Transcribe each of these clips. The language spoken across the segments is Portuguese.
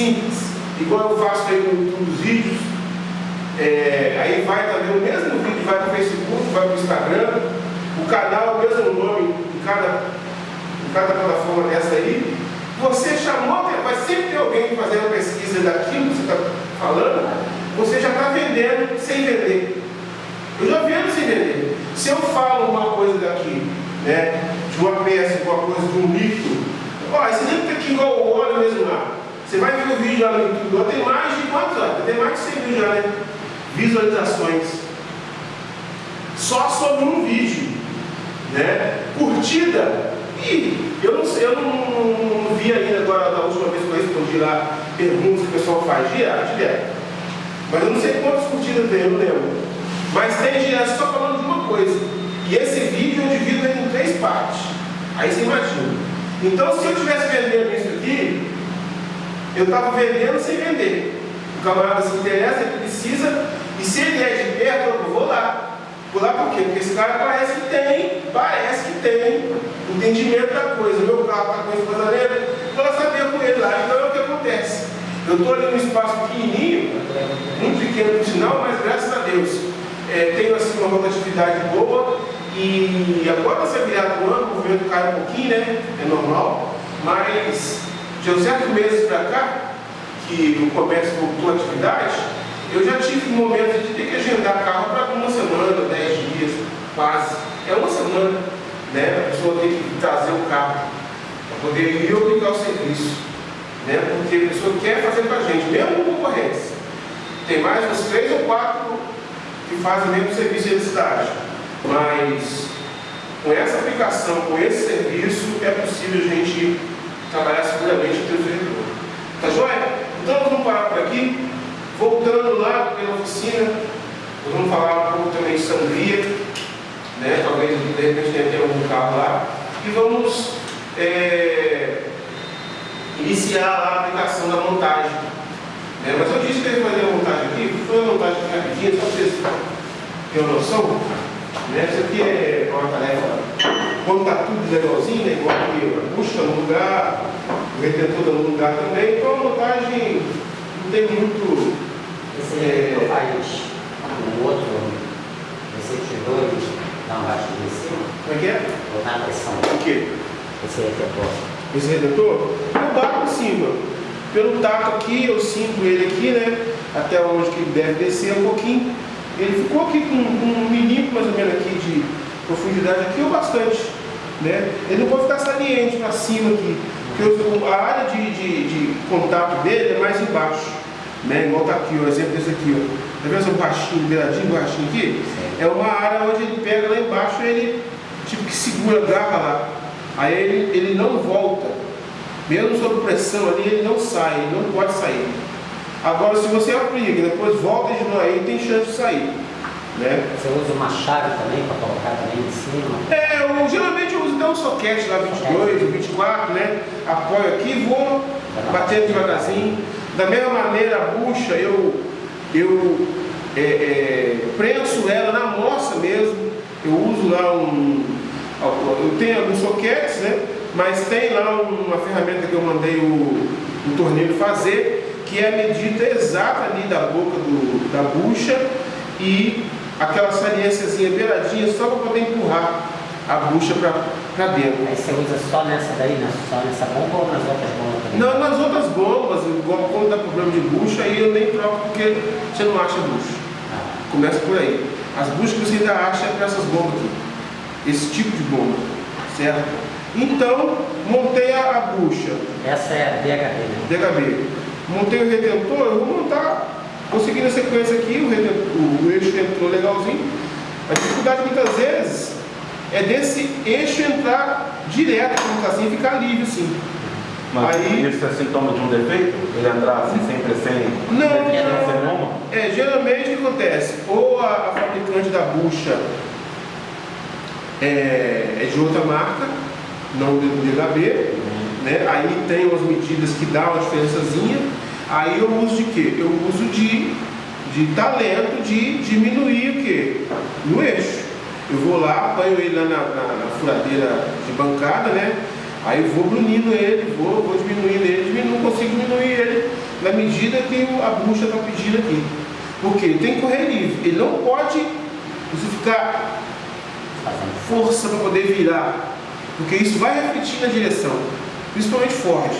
simples, igual eu faço aí com os vídeos. É, aí vai também o mesmo vídeo, vai para o Facebook, vai para o Instagram, o canal, o mesmo nome em cada, em cada plataforma dessa aí. Você chamou, vai sempre ter alguém fazendo pesquisa daquilo que você está falando, você já está vendendo sem vender. Eu já vendo sem vender. Se eu falo uma coisa daqui, né, de uma peça, de uma coisa, de um líquido, ó, esse líquido aqui igual o óleo mesmo lá. Você vai ver o vídeo lá no YouTube, tem mais de quantos? Tem mais de 100 mil já, né? Visualizações. Só sobre um vídeo. Né? Curtida. E eu não sei, eu não, não, não vi ainda agora da última vez que eu respondi lá perguntas que o pessoal faz direto, direto. Mas eu não sei quantas curtidas tem, eu não lembro. Mas tem direto só falando de uma coisa. E esse vídeo eu divido em três partes. Aí você imagina. Então se eu estivesse vendendo isso aqui, eu estava vendendo sem vender. O camarada se interessa, ele precisa, e se ele é de perto, eu vou lá. Vou lá por quê? Porque esse cara parece que tem, parece que tem entendimento da coisa. Meu carro está com esse vazamento, vou lá saber com ele lá. Então é o que acontece. Eu estou ali num espaço pequenininho, muito pequeno por sinal, mas graças a Deus é, tenho assim uma rotatividade boa e agora você virado do ano, o vento cai um pouquinho, né? É normal, mas de uns certos meses para cá, que o comércio voltou à atividade, eu já tive momentos de ter que agendar carro para uma semana, dez dias, quase. É uma semana, né? A pessoa tem que trazer o carro para poder ir obrigar o serviço. Né? Porque a pessoa quer fazer com a gente, mesmo com concorrência. Tem mais uns três ou quatro que fazem o mesmo serviço de cidade. Mas com essa aplicação, com esse serviço, é possível a gente trabalhar seguramente o teu servidor. Tá joia? Então vamos parar por aqui. Voltando lá pela oficina, nós vamos falar um pouco também de sangria, né? talvez de repente tenha algum carro lá, e vamos é, iniciar a aplicação da montagem. Né? Mas eu disse que eu ia fazer a montagem aqui, foi uma montagem rapidinha, só para vocês terem uma noção. Né? Isso aqui é uma tarefa, quando está tudo legalzinho, né? igual aqui, a bucha no lugar, o retentor no lugar também, então a montagem não tem muito. Esse é, faz o outro receptor dá uma batida em cima? Como é que é? Botar a pressão. O quê? Esse retentor. Esse retentor? Eu bato em cima. Pelo tato aqui, eu sinto ele aqui, né? Até onde que ele deve descer um pouquinho. Ele ficou aqui com, com um milímetro mais ou menos aqui de profundidade aqui ou bastante. Né? Ele não pode ficar saliente para cima aqui. Porque a área de, de, de, contato dele é mais embaixo. Né? Igual tá aqui, o exemplo desse aqui. Ó. Tá vendo esse borrachinho, beiradinho, borrachinho aqui? É uma área onde ele pega lá embaixo e ele tipo que segura, grava lá. Aí ele, ele não volta. Mesmo sob pressão ali, ele não sai, ele não pode sair. Agora, se você aplica, depois volta de novo, aí tem chance de sair. Né? Você usa uma chave também para colocar também em cima? É, eu, geralmente eu uso até um soquete lá, 22 ou 24, né? Apoio aqui vou batendo devagarzinho. Da mesma maneira, a bucha, eu, eu é, é, prenso ela na moça mesmo. Eu uso lá um. Eu tenho alguns soquetes, né? Mas tem lá uma ferramenta que eu mandei o, o torneiro fazer, que é a medida exata ali da boca do, da bucha e aquela saliênciazinha beiradinha só para poder empurrar a bucha para dentro. Aí você usa só nessa daí, né? só nessa bomba ou nas outras bombas também? Não, nas outras bombas, igual quando dá problema de bucha, aí eu nem troco porque você não acha bucha. Ah. Começa por aí. As buchas que você ainda acha é para essas bombas aqui. Esse tipo de bomba, certo? Então, montei a, a bucha. Essa é a DHB, né? DHB. Montei o retentor, eu vou montar, vou seguir na sequência aqui, o, retentor, o eixo entrou legalzinho. A dificuldade muitas vezes é desse eixo entrar direto, como assim, e ficar livre assim. Mas Aí- isso é sintoma de um defeito? Ele entrar assim sempre sem, Não, sem, nenhuma? É, geralmente o que acontece? Ou a, a fabricante da bucha é, é de outra marca, não do DHB, né? aí tem umas medidas que dá uma diferençazinha, aí eu uso de quê? Eu uso de, de talento de diminuir o quê? No eixo. Eu vou lá, apanho ele lá na, na- na furadeira de bancada, né? Aí eu vou brunindo ele, vou, vou diminuindo ele, diminuo, não consigo diminuir ele na medida que a bucha está pedindo aqui. Porque ele tem que correr livre. Ele não pode você ficar força para poder virar. Porque isso vai refletir na direção. Principalmente Ford.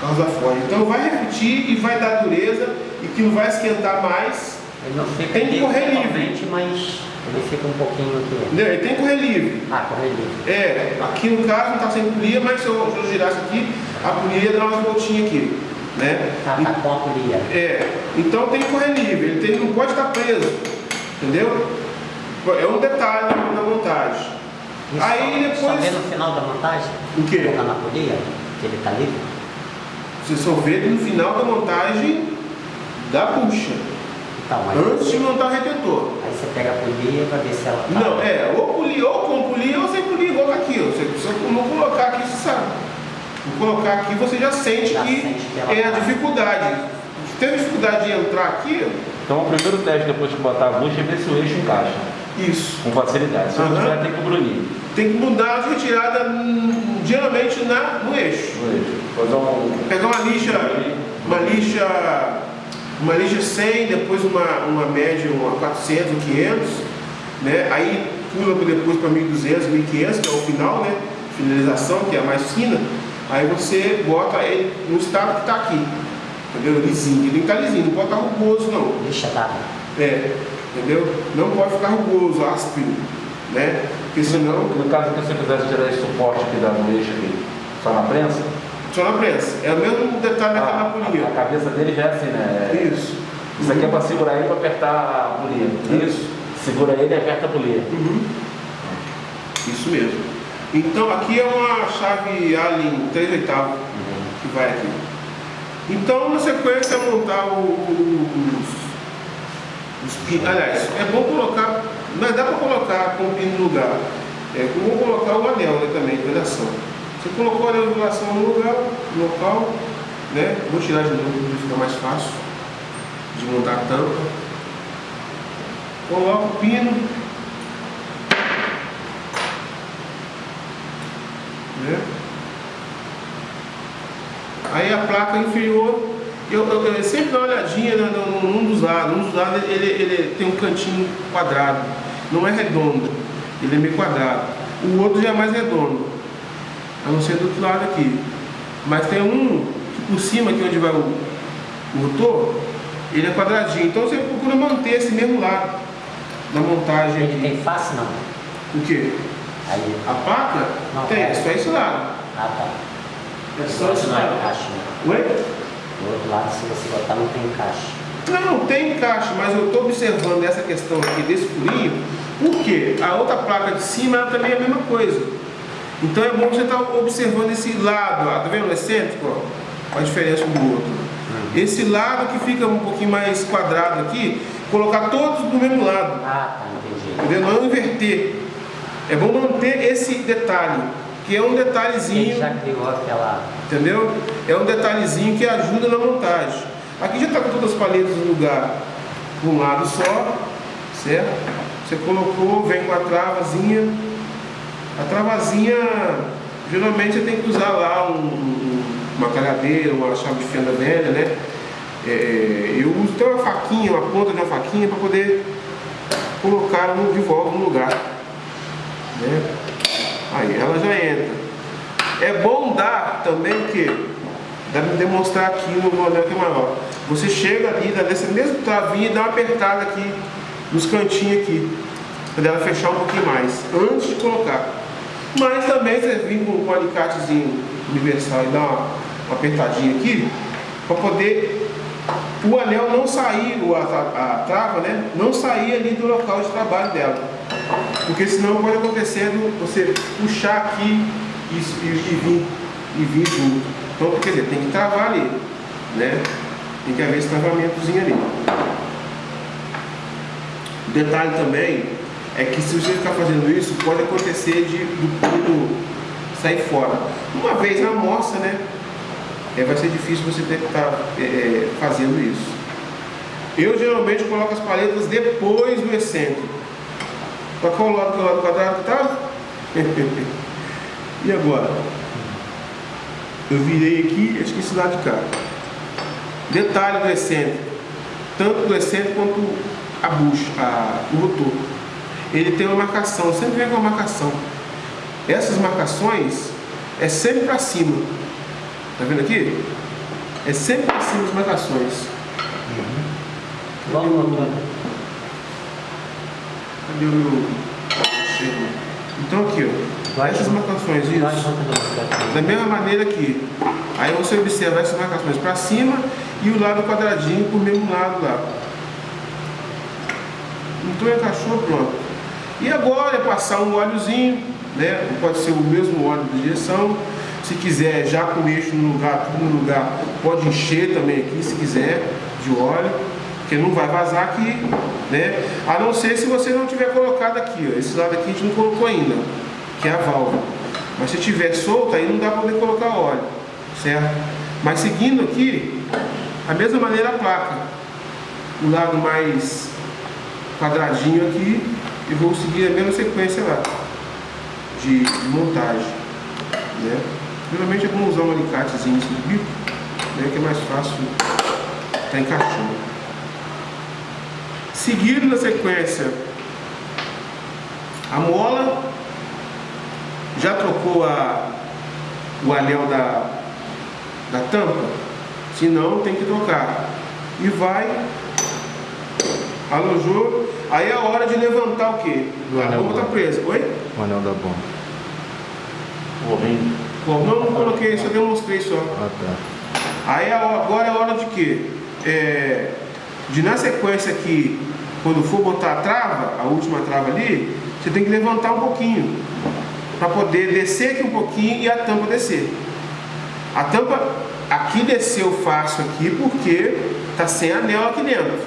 Carros da Ford. Então vai refletir e vai dar dureza e que não vai esquentar mais. Ele não fica Tem que correr livre. mas ele fica um pouquinho aqui. Entendeu? Ele tem correr livre. Ah, correr livre. É, aqui no caso não está sem polia, mas se eu, se eu girasse aqui, a polia ia dar umas voltinhas aqui. Né? Tá, tá com a polia. É, então tem que correr livre, ele tem- não pode estar preso, entendeu? É um detalhe na, na montagem. Isso Aí só, só depois- vê no final da montagem? O quê? Colocando a polia, que ele tá livre? Você só vê no final da montagem da bucha, Então, mas antes de montar o retentor. aí você pega a polia pra ver se ela tá. Não, é, ou polir, ou com polir, ou sem polir, igual aqui. ó. Você, se eu não colocar aqui, você sabe. Vou colocar aqui, você já sente Já que sente que é a tá. dificuldade. Se tem dificuldade de entrar aqui, Então o primeiro teste depois de botar a bucha é ver se o eixo encaixa isso. com facilidade. Se não tiver, tem que brunir Tem que mudar de retirada hum, geralmente na, no eixo. no eixo. Fazer um. Pegar uma lixa, uma lixa, uma lixa 100, depois uma, uma média, uma 400 ou 500, né? Aí pula depois para 1200, 1500, que é o final, né? Finalização, que é a mais fina. Aí você bota ele no estado que está aqui, entendeu? Lisinho, ele tem que estar lisinho, não pode estar rugoso não. Lixa da. É, entendeu? Não pode ficar rugoso, áspero, né? Porque senão No caso que você quisesse tirar esse suporte aqui da no eixo aqui, só na prensa, só na prensa. É o mesmo detalhe a, daquela a, a cabeça dele já é assim, né? É- Isso. Isso aqui é para segurar ele para apertar a polia. Isso. Segura ele e aperta a polia. Uhum. Isso mesmo. Então aqui é uma chave Allen 3 oitavos que vai aqui. Então na sequência é montar os, os pinos. Aliás, é bom colocar, mas dá para colocar com o pino no lugar. É como colocar o anel né, também de vedação. Você colocou o anel de vedação no lugar, no local, né? Vou tirar de novo ficar mais fácil de montar a tampa. Coloca o pino. né? Aí a placa inferior, eu, eu- eu sempre dou uma olhadinha né, num dos lados. Um dos lados ele, ele tem um cantinho quadrado, não é redondo, ele é meio quadrado. O outro já é mais redondo, a não ser do outro lado aqui. Mas tem um que por cima, aqui onde vai o, o rotor, ele é quadradinho. Então você procura manter esse mesmo lado na montagem Ele aqui. tem face não? O quê? Aí. A placa? Não, tem, é. é só esse lado. Ah tá. É só esse não é lado. encaixe, né? Oi? Do outro lado, se você botar, não tem encaixe. Não, tem encaixe, mas eu estou observando essa questão aqui desse furinho, porque a outra placa de cima ela também é a mesma coisa. Então é bom você estar observando esse lado, ó, tá vendo o excêntrico? Ó, a diferença um do outro. Esse lado que fica um pouquinho mais quadrado aqui, colocar todos do mesmo lado, Ah, tá, entendi. entendeu? Não inverter. É bom manter esse detalhe, que é um Ele detalhezinho. já criou aquela. Entendeu? É um detalhezinho que ajuda na montagem. Aqui já está com todas as paletas no lugar um lado só, certo? Você colocou, vem com a travazinha. A travazinha, geralmente você tem que usar lá um- um- uma cagadeira, uma chave de fenda velha, né? É, eu uso até uma faquinha, uma ponta de uma faquinha para poder colocar no- de volta no lugar. Né? Aí ela já entra. É bom dar também o quê? Dá pra demonstrar aqui no modelo que é maior. Você chega ali, dá dessa mesma travinha e dá uma apertada aqui nos cantinhos aqui. Para ela fechar um pouquinho mais, antes de colocar. Mas também você com um alicatezinho universal e dar uma, apertadinha aqui, para poder o anel não sair, a, a, trava, né? Não sair ali do local de trabalho dela. Porque senão pode acontecer você puxar aqui e, e, e vir, e vir junto. Então, quer dizer, tem que travar ali, né? Tem que haver esse travamentozinho ali. Detalhe também é que se você ficar fazendo isso, pode acontecer de, do sair fora. Uma vez na amostra, né? é, vai ser difícil você ter que estar é, é, fazendo isso. Eu geralmente coloco as paletas depois do excêntrico. Para qual lado que é o lado quadrado tá? e agora? Eu virei aqui e esqueci lá de cá. Detalhe do excêntrico, tanto do excêntrico quanto a bucha, a, o rotor. Ele tem uma marcação, sempre vem com uma marcação. Essas marcações é sempre para cima. Tá vendo aqui? É sempre para cima as marcações. Igual no motor. Cadê o meu. Então aqui, ó. Essas marcações, no isso. bicicleta. Da mesma maneira aqui. Aí você observa essas marcações para cima e o lado quadradinho por mesmo lado lá. Então encaixou, pronto. E agora é passar um óleozinho, né? Pode ser o mesmo óleo de direção. Se quiser, já com o eixo no lugar, tudo no lugar, pode encher também aqui, se quiser, de óleo, porque não vai vazar aqui, né? A não ser se você não tiver colocado aqui, ó. Esse lado aqui a gente não colocou ainda, que é a válvula. Mas se tiver solto, aí não dá para poder colocar óleo, certo? Mas seguindo aqui, a mesma maneira a placa. O lado mais quadradinho aqui e vou seguir a mesma sequência lá de, montagem. Né? Geralmente é bom usar um alicatezinho nesse bico, né, que é mais fácil estar encaixando. Seguindo na sequência a mola, já trocou a, o anel da, da tampa? Se não, tem que trocar. E vai alojou, aí é a hora de levantar o quê? Do A anel bomba está presa. Oi? O anel da bomba. O ovinho. Bom, não, não coloquei, só demonstrei só. Ah, tá. Aí hora- agora é a hora de quê? É, de na sequência aqui, quando for botar a trava, a última trava ali, você tem que levantar um pouquinho. Para poder descer aqui um pouquinho e a tampa descer. A tampa aqui desceu fácil aqui porque tá sem anel aqui dentro.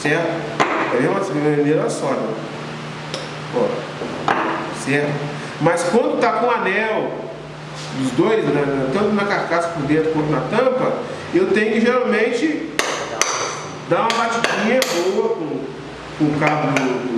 Certo? Tá vendo? Essa maneira só, né? Ó. Certo? Mas quando tá com anel dos dois, né, né, tanto na carcaça por dentro quanto na tampa, eu tenho que geralmente dar uma batidinha boa com, com o cabo do,